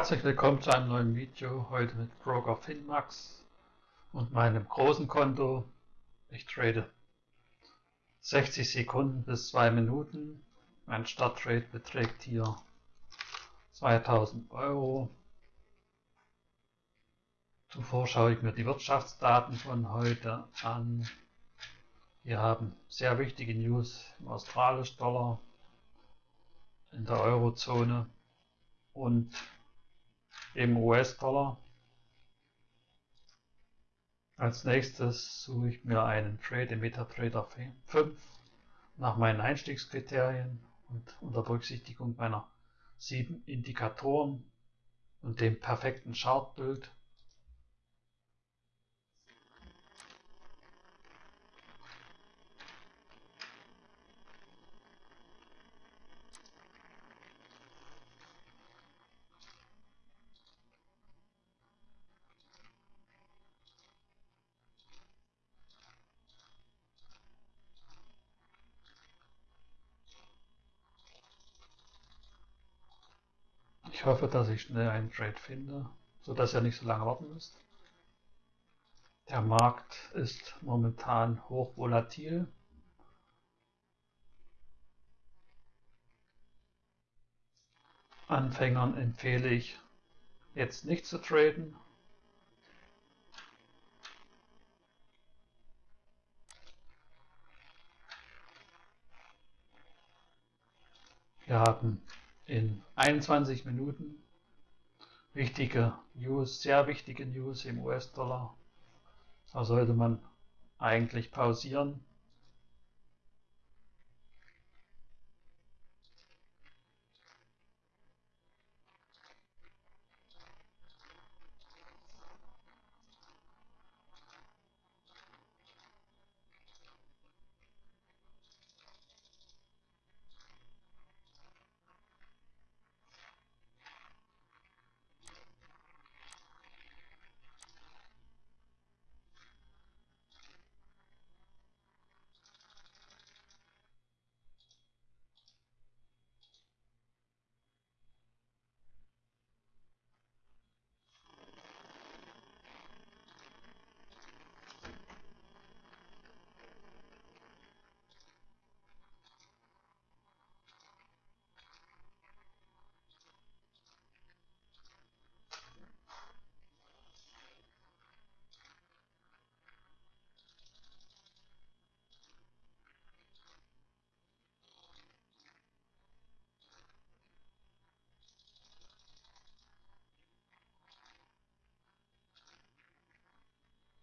Herzlich willkommen zu einem neuen Video, heute mit Broker Finmax und meinem großen Konto. Ich trade 60 Sekunden bis 2 Minuten. Mein Starttrade beträgt hier 2000 Euro. Zuvor schaue ich mir die Wirtschaftsdaten von heute an. Wir haben sehr wichtige News im australischen Dollar, in der Eurozone und im US-Dollar. Als nächstes suche ich mir einen Trade im MetaTrader 5 nach meinen Einstiegskriterien und unter Berücksichtigung meiner sieben Indikatoren und dem perfekten Chartbild Ich hoffe, dass ich schnell einen Trade finde, sodass ihr nicht so lange warten müsst. Der Markt ist momentan hoch volatil. Anfängern empfehle ich jetzt nicht zu traden. Wir haben in 21 Minuten. Wichtige News, sehr wichtige News im US-Dollar. Da sollte man eigentlich pausieren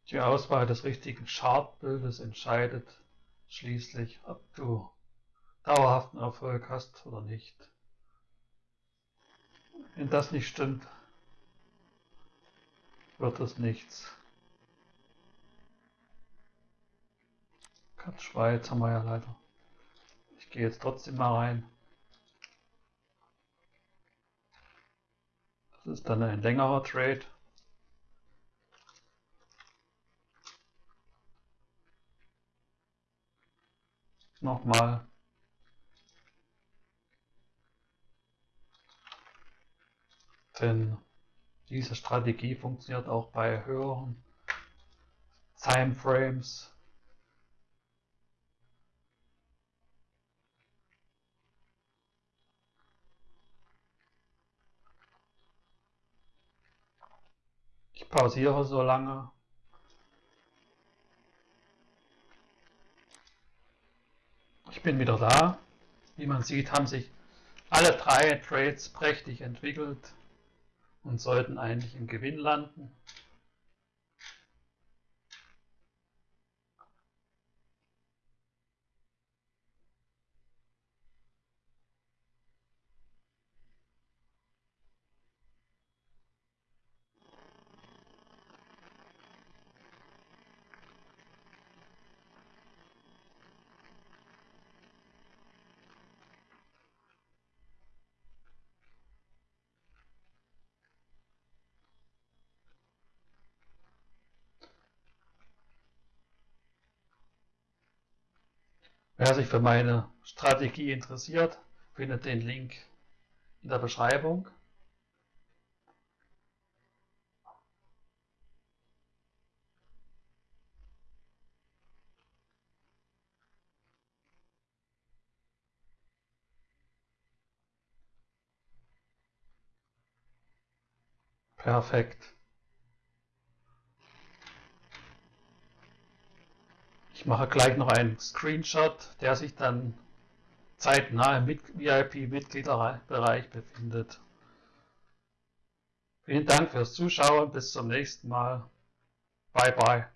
Die Auswahl des richtigen Chartbildes entscheidet schließlich, ob du dauerhaften Erfolg hast oder nicht. Wenn das nicht stimmt, wird es nichts. Cut Schweiz haben wir ja leider. Ich gehe jetzt trotzdem mal rein. Das ist dann ein längerer Trade. Nochmal denn diese Strategie funktioniert auch bei höheren Timeframes. Ich pausiere so lange, Ich bin wieder da. Wie man sieht, haben sich alle drei Trades prächtig entwickelt und sollten eigentlich im Gewinn landen. Wer sich für meine Strategie interessiert, findet den Link in der Beschreibung. Perfekt. Ich mache gleich noch einen Screenshot, der sich dann zeitnah im VIP-Mitgliederbereich befindet. Vielen Dank fürs Zuschauen, bis zum nächsten Mal. Bye bye.